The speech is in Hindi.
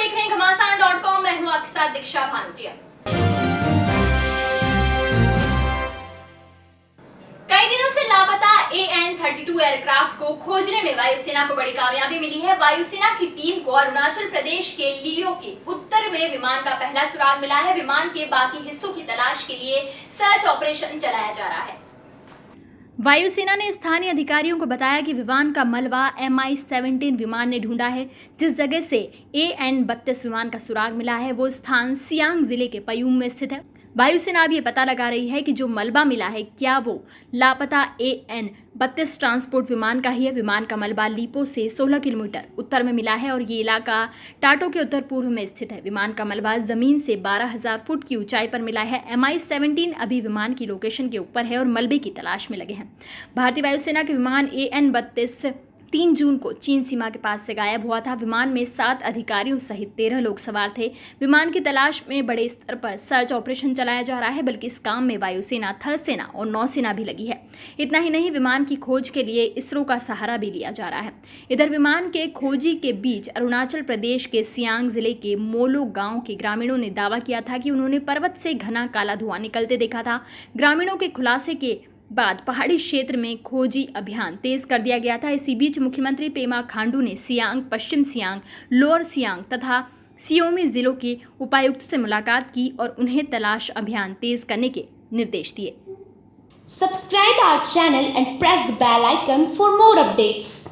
देख रहे हैं घमासान डॉट कॉम मैं हूँ आपके साथ दीक्षा भानुप्रिया। कई दिनों से लापता A N thirty two aircraft को खोजने में वायुसेना को बड़ी कामयाबी मिली है। वायुसेना की टीम को अरुणाचल प्रदेश के लियो के उत्तर में विमान का पहला सुराग मिला है। विमान के बाकी हिस्सों की तलाश के लिए सर्च ऑपरेशन चलाया जा रहा है। वायुसेना ने स्थानीय अधिकारियों को बताया कि विमान का मलबा एम आई सेवनटीन विमान ने ढूंढा है, जिस जगह से ए एन बत्तीस विमान का सुराग मिला है, वो स्थान सियांग ज़िले के पयूम में स्थित है। वायुसेना अब ये पता लगा रही है कि जो मलबा मिला है क्या वो लापता ए एन बत्तीस ट्रांसपोर्ट विमान का ही है? विमान का मलबा लीपो से 16 किलोमीटर उत्तर में मिला है और ये इलाका टाटो के उत्तर पूर्व में स्थित है। विमान का मलबा ज़मीन से 12,000 फुट की ऊंचाई पर मिला है। एम आई अभी विमान की लोकेशन के ऊपर है और मलबे की तलाश में लगे हैं। भारतीय वायुसेना के विमान ए एन बत्तीस तीन जून को चीन सीमा के पास से गायब हुआ था। विमान में सात अधिकारियों सहित तेरह लोग सवार थे। विमान की तलाश में बड़े स्तर पर सर्च ऑपरेशन चलाया जा रहा है, बल्कि इस काम में वायुसेना थल सेना और नौसेना भी लगी है। इतना ही नहीं, विमान की खोज के लिए इसरो का सहारा भी लिया जा रहा है। इधर विमान के खोजी के बीच अरुणाचल प्रदेश के सियांग ज़िले के मोलो गाँव के ग्रामीणों ने दावा किया था कि उन्होंने पर्वत से घना काला धुआँ निकलते देखा था। ग्रामीणों के खुलासे के बाद पहाड़ी क्षेत्र में खोजी अभियान तेज कर दिया गया था इसी बीच मुख्यमंत्री पेमा खांडू ने सियांग, पश्चिम सियांग, लोअर सियांग तथा सियोमी जिलों के उपायुक्त से मुलाकात की और उन्हें तलाश अभियान तेज करने के निर्देश दिए subscribe our channel and press the bell icon for more updates.